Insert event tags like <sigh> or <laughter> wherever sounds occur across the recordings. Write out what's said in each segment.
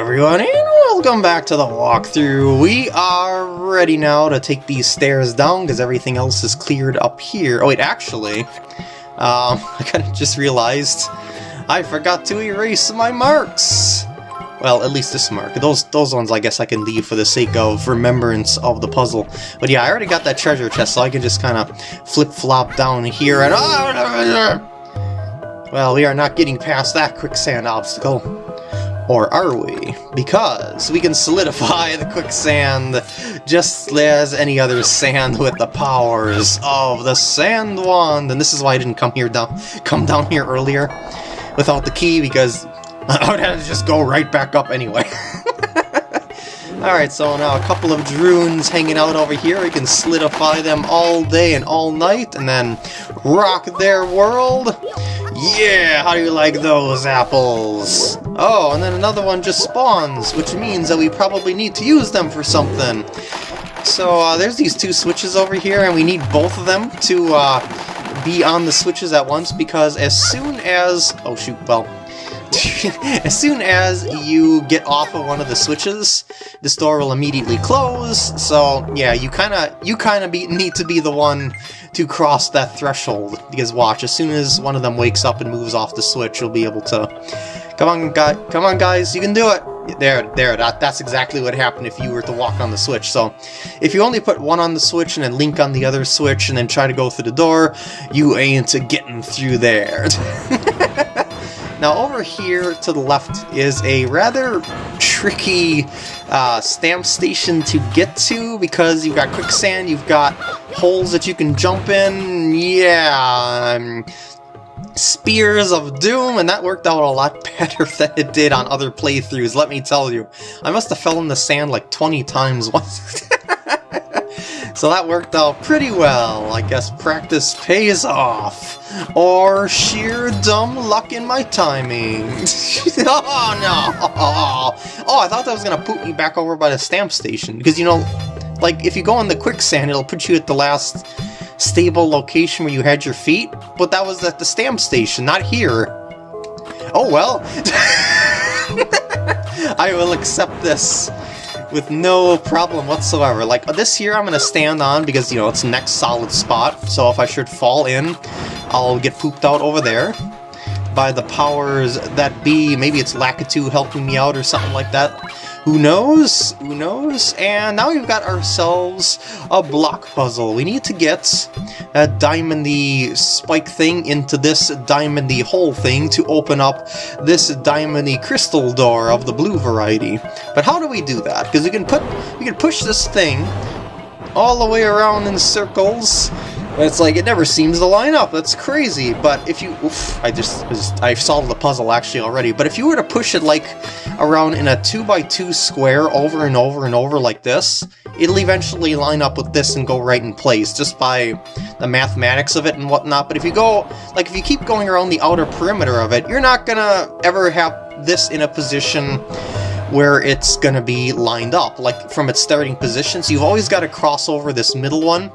everyone, and welcome back to the walkthrough. We are ready now to take these stairs down because everything else is cleared up here. Oh wait, actually, um, <laughs> I kind of just realized I forgot to erase my marks. Well, at least this mark. Those those ones I guess I can leave for the sake of remembrance of the puzzle. But yeah, I already got that treasure chest, so I can just kind of flip-flop down here and... <laughs> Well, we are not getting past that quicksand obstacle. Or are we? Because we can solidify the quicksand just as any other sand with the powers of the Sand Wand. And this is why I didn't come here down come down here earlier without the key, because <laughs> I would have to just go right back up anyway. <laughs> Alright, so now a couple of Drunes hanging out over here. We can solidify them all day and all night, and then rock their world. Yeah, how do you like those apples? Oh, and then another one just spawns, which means that we probably need to use them for something. So uh, there's these two switches over here, and we need both of them to uh, be on the switches at once, because as soon as... Oh shoot, well... <laughs> as soon as you get off of one of the switches, the door will immediately close, so yeah, you kind of you kind of need to be the one to cross that threshold, because watch, as soon as one of them wakes up and moves off the switch, you'll be able to... Come on, guy, come on guys, you can do it! There, there, that, that's exactly what happened if you were to walk on the switch. So, if you only put one on the switch and then link on the other switch and then try to go through the door, you ain't getting through there. <laughs> Now over here to the left is a rather tricky uh, stamp station to get to because you've got quicksand, you've got holes that you can jump in, yeah, um, Spears of Doom, and that worked out a lot <laughs> better than it did on other playthroughs, let me tell you. I must have fell in the sand like 20 times <laughs> once. So that worked out pretty well. I guess practice pays off. Or sheer dumb luck in my timing. <laughs> oh no! Oh, I thought that was gonna put me back over by the stamp station. Because, you know, like, if you go on the quicksand, it'll put you at the last stable location where you had your feet. But that was at the stamp station, not here. Oh well. <laughs> I will accept this with no problem whatsoever. Like, uh, this here I'm to stand on because, you know, it's next solid spot, so if I should fall in, I'll get pooped out over there by the powers that be. Maybe it's Lakitu helping me out or something like that. Who knows? Who knows? And now we've got ourselves a block puzzle. We need to get a diamondy spike thing into this diamondy hole thing to open up this diamondy crystal door of the blue variety. But how do we do that? Because we can put we can push this thing all the way around in circles it's like, it never seems to line up, that's crazy. But if you, oof, I just, just, I solved the puzzle actually already, but if you were to push it like around in a 2x2 square over and over and over like this, it'll eventually line up with this and go right in place, just by the mathematics of it and whatnot. But if you go, like if you keep going around the outer perimeter of it, you're not gonna ever have this in a position where it's gonna be lined up, like from its starting position. So you've always got to cross over this middle one,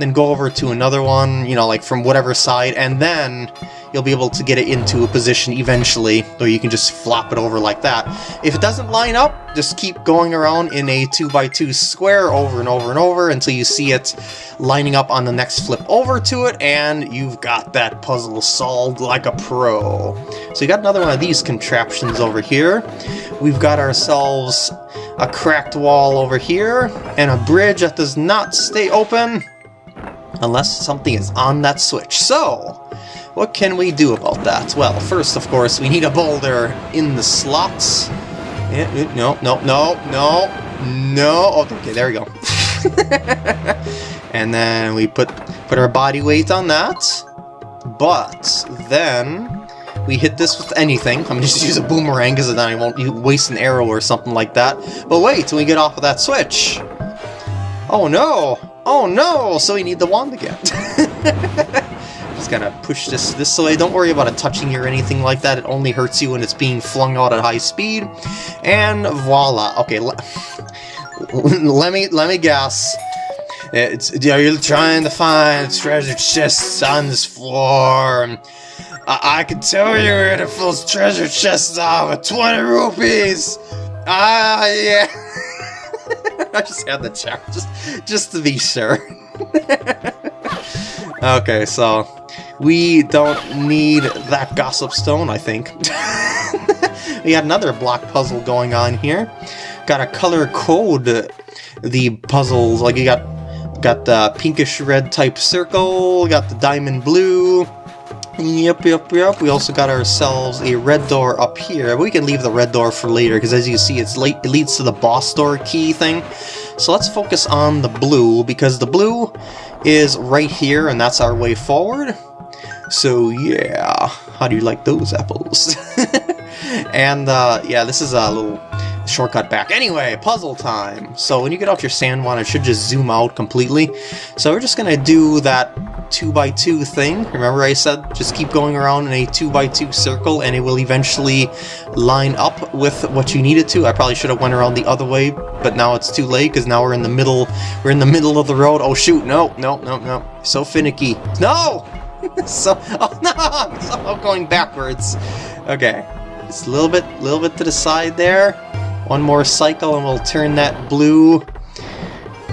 then go over to another one, you know, like from whatever side, and then you'll be able to get it into a position eventually, or you can just flop it over like that. If it doesn't line up, just keep going around in a 2x2 square over and over and over until you see it lining up on the next flip over to it, and you've got that puzzle solved like a pro. So you got another one of these contraptions over here. We've got ourselves a cracked wall over here, and a bridge that does not stay open unless something is on that switch. So, what can we do about that? Well, first, of course, we need a boulder in the slots. No, no, no, no, no. Oh, okay, there we go. and then we put put our body weight on that. But then we hit this with anything. I'm just use a boomerang because then I won't waste an arrow or something like that. But wait till we get off of that switch. Oh no! Oh no! So we need the wand again. <laughs> Just gotta push this this way. Don't worry about it touching you or anything like that. It only hurts you when it's being flung out at high speed. And voila. Okay, <laughs> let me let me guess. It's, you're trying to find treasure chests on this floor. I, I can tell you where the full treasure chests are with 20 rupees. Ah, yeah. <laughs> <laughs> I just had to check, just, just to be sure. okay, so we don't need that gossip stone, I think. <laughs> we had another block puzzle going on here. Got a color code the puzzles, like you got got the pinkish red type circle, got the diamond blue, Yep, yep, yep. We also got ourselves a red door up here. We can leave the red door for later, because as you see, it's late, it leads to the boss door key thing. So let's focus on the blue, because the blue is right here, and that's our way forward. So yeah, how do you like those apples? <laughs> and uh, yeah, this is a little shortcut back. Anyway, puzzle time! So when you get off your sand wand, it should just zoom out completely. So we're just gonna do that 2x2 thing. Remember I said just keep going around in a 2x2 circle and it will eventually line up with what you need it to. I probably should have went around the other way, but now it's too late because now we're in the middle we're in the middle of the road. Oh shoot, no, no, no, no. So finicky. No! <laughs> so <laughs> oh no, <laughs> I'm going backwards. Okay. Just a little bit little bit to the side there. One more cycle and we'll turn that blue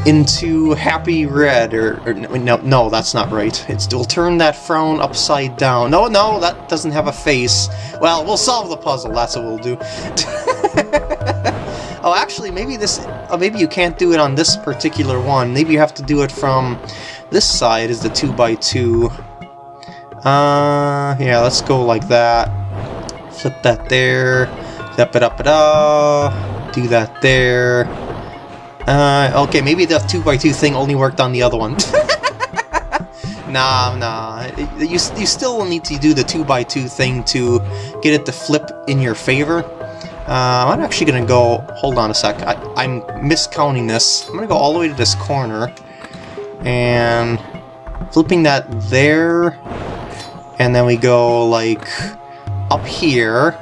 into happy red, or, or, no, no, that's not right. It's we'll turn that frown upside down. No, no, that doesn't have a face. Well, we'll solve the puzzle. That's what we'll do. <laughs> oh, actually, maybe this, oh, maybe you can't do it on this particular one. Maybe you have to do it from this side. Is the two by two? Uh, yeah, let's go like that. Flip that there. Step it up it up. Do that there. Uh, okay, maybe the 2x2 thing only worked on the other one. <laughs> nah, nah. You, you still need to do the 2x2 thing to get it to flip in your favor. Uh, I'm actually going to go... Hold on a sec. I, I'm miscounting this. I'm going to go all the way to this corner. And flipping that there. And then we go, like, up here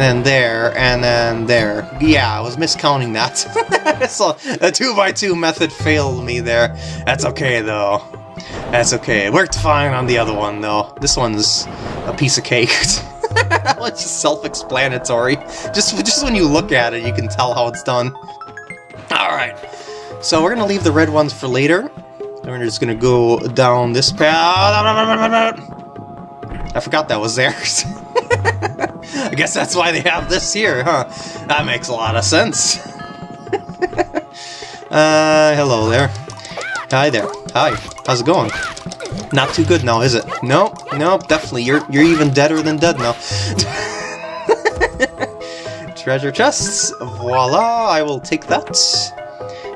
then there, and then there. Yeah, I was miscounting that. <laughs> so the 2x2 method failed me there. That's okay, though. That's okay. It worked fine on the other one, though. This one's a piece of cake. <laughs> it's just self-explanatory. Just, just when you look at it, you can tell how it's done. Alright. So we're going to leave the red ones for later. And We're just going to go down this path. I forgot that was theirs. <laughs> I guess that's why they have this here, huh? That makes a lot of sense. <laughs> uh, hello there. Hi there. Hi. How's it going? Not too good now, is it? Nope, nope, definitely. You're you're even deader than dead now. <laughs> Treasure chests. Voila, I will take that.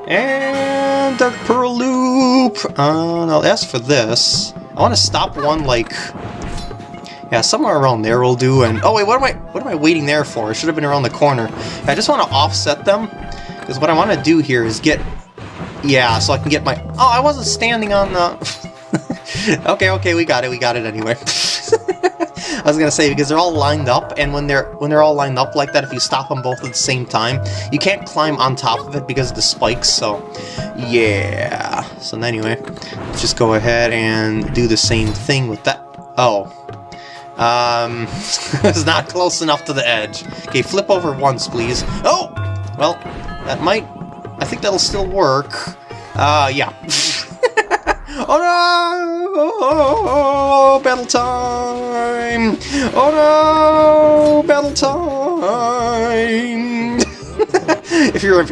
And a pearl loop. Uh, I'll ask for this, I want to stop one like yeah, somewhere around there will do, and... Oh wait, what am I what am I waiting there for? It should have been around the corner. I just want to offset them, because what I want to do here is get... Yeah, so I can get my... Oh, I wasn't standing on the... <laughs> okay, okay, we got it, we got it anyway. <laughs> I was gonna say because they're all lined up, and when they're when they're all lined up like that, if you stop them both at the same time, you can't climb on top of it because of the spikes. So, yeah. So anyway, let's just go ahead and do the same thing with that. Oh, um, <laughs> it's not close enough to the edge. Okay, flip over once, please. Oh! Well, that might... I think that'll still work. Uh, yeah. <laughs> oh no! Oh, battle time! Oh no! Battle time! <laughs> if you're...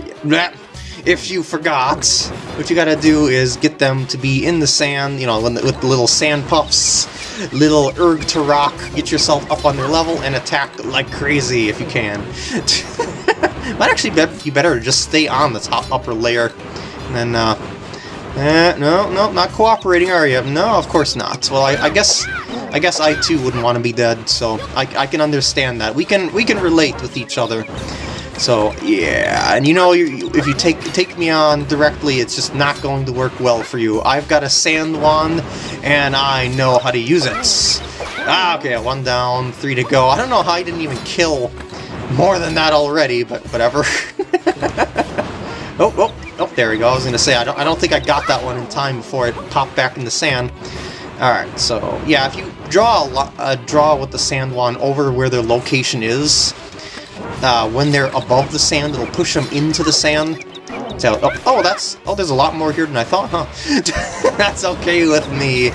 If you forgot, what you gotta do is get them to be in the sand, you know, with the little sand puffs little erg to rock, get yourself up on their level, and attack like crazy if you can. <laughs> Might actually be better to just stay on the top upper layer. And then, uh, eh, no, no, not cooperating, are you? No, of course not. Well, I, I guess, I guess I too wouldn't want to be dead, so I, I can understand that. We can, we can relate with each other. So yeah, and you know, you, if you take take me on directly, it's just not going to work well for you. I've got a sand wand, and I know how to use it. Ah, okay, one down, three to go. I don't know how I didn't even kill more than that already, but whatever. <laughs> oh, oh, oh, there we go. I was gonna say I don't I don't think I got that one in time before it popped back in the sand. Alright, so yeah, if you draw a, uh, draw with the sand wand over where their location is, uh, when they're above the sand, it'll push them into the sand. So, oh, oh, that's, oh, there's a lot more here than I thought, huh? <laughs> that's okay with me.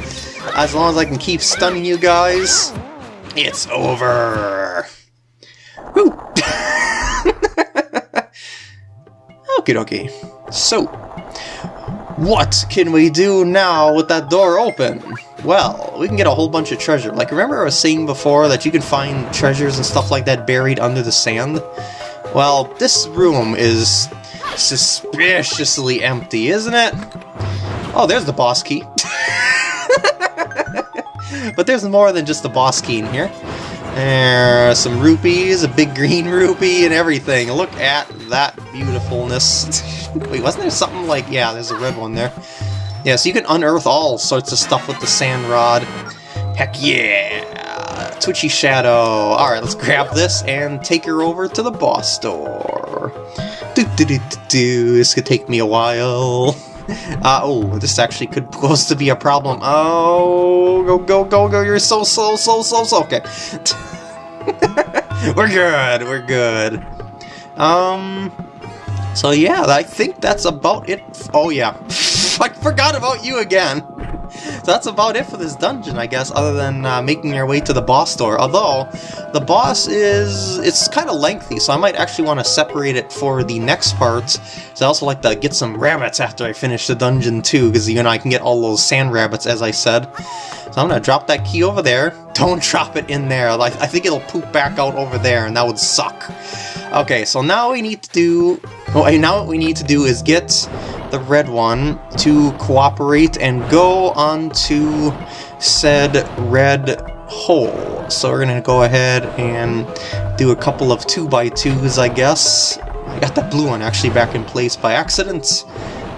As long as I can keep stunning you guys, it's over. Woo! <laughs> Okie dokie. So, what can we do now with that door open? Well, we can get a whole bunch of treasure. Like, remember I was saying before that you can find treasures and stuff like that buried under the sand? Well, this room is suspiciously empty, isn't it? Oh, there's the boss key. <laughs> but there's more than just the boss key in here. There's some rupees, a big green <laughs> rupee, and everything. Look at that beautifulness. <laughs> Wait, wasn't there something like... Yeah, there's a red one there. Yeah, so you can unearth all sorts of stuff with the sand rod. Heck yeah! Twitchy Shadow. Alright, let's grab this and take her over to the boss door. Do, do, do, do, do. This could take me a while. <laughs> Uh, oh, this actually could pose to be a problem. Oh, go, go, go, go. You're so slow, so, slow, so. Okay. <laughs> we're good, we're good. Um, so yeah, I think that's about it. Oh yeah, <laughs> I forgot about you again. So that's about it for this dungeon, I guess, other than uh, making your way to the boss door. Although, the boss is... it's kind of lengthy, so I might actually want to separate it for the next part. So I also like to get some rabbits after I finish the dungeon too, because, you know, I can get all those sand rabbits, as I said. So I'm going to drop that key over there. <laughs> Don't drop it in there. I think it'll poop back out over there, and that would suck. Okay, so now we need to do... Oh, now what we need to do is get the red one to cooperate and go onto said red hole. So we're to go ahead and do a couple of 2 by 2s I guess. I got that blue one actually back in place by accident.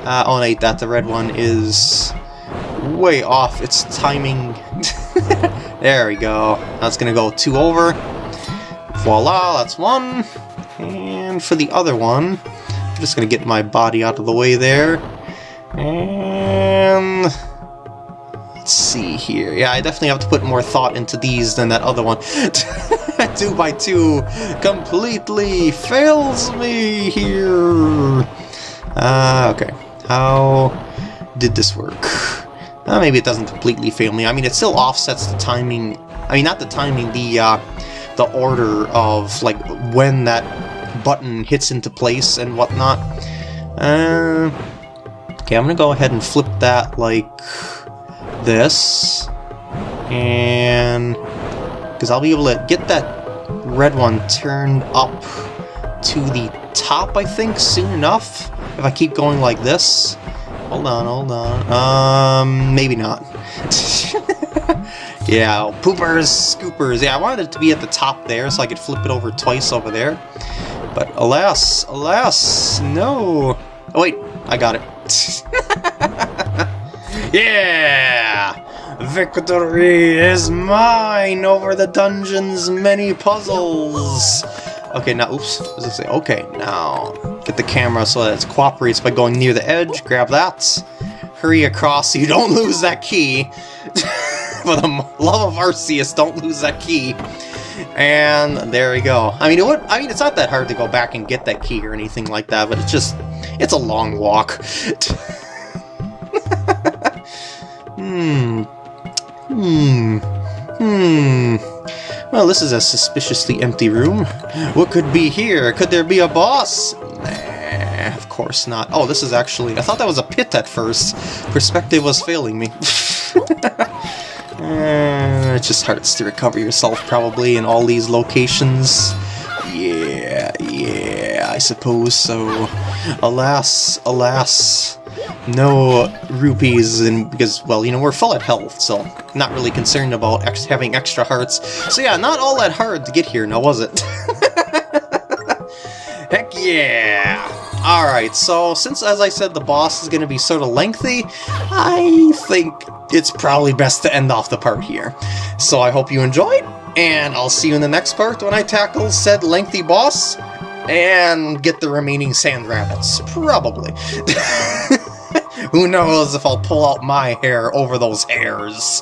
Uh, oh, wait, that the red one is way off its timing. <laughs> there we go. That's to go two over. Voila, that's one. And for the other one, just to get my body out of the way there. And... Let's see here. Yeah, I definitely have to put more thought into these than that other one. <laughs> two by two completely fails me here. Uh, okay. How did this work? Uh, maybe it doesn't completely fail me. I mean, it still offsets the timing. I mean, not the timing, the uh, the order of like when that button hits into place and whatnot. Uh, okay, I'm gonna go ahead and flip that like this. And... Because I'll be able to get that red one turned up to the top, I think, soon enough. If I keep going like this. Hold on, hold on. Um, maybe not. <laughs> yeah, poopers, scoopers. Yeah, I wanted it to be at the top there so I could flip it over twice over there. But alas, alas, no. Oh wait, I got it. <laughs> yeah! Victory is mine over the dungeon's many puzzles! Okay, now, oops, does it say? Okay, now, get the camera so that it cooperates by going near the edge, grab that, hurry across so you don't lose that key. <laughs> For the love of Arceus, don't lose that key. And there we go. I mean, it would, I mean, it's not that hard to go back and get that key or anything like that, but it's just, it's a long walk. <laughs> hmm. Hmm. Hmm. Well, this is a suspiciously empty room. What could be here? Could there be a boss? Nah, of course not. Oh, this is actually... I thought that was a pit at first. Perspective was failing me. <laughs> Uh, it just hurts to recover yourself, probably, in all these locations. Yeah, yeah, I suppose so. Alas, alas, no rupees, and because, well, you know, we're full at health, so not really concerned about ex having extra hearts. So yeah, not all that hard to get here, now was it? <laughs> Heck yeah! Alright, so since, as I said, the boss is going to be sort of lengthy, I think it's probably best to end off the part here. So I hope you enjoyed, and I'll see you in the next part when I tackle said lengthy boss, and get the remaining sand rabbits. Probably. <laughs> Who knows if I'll pull out my hair over those hares.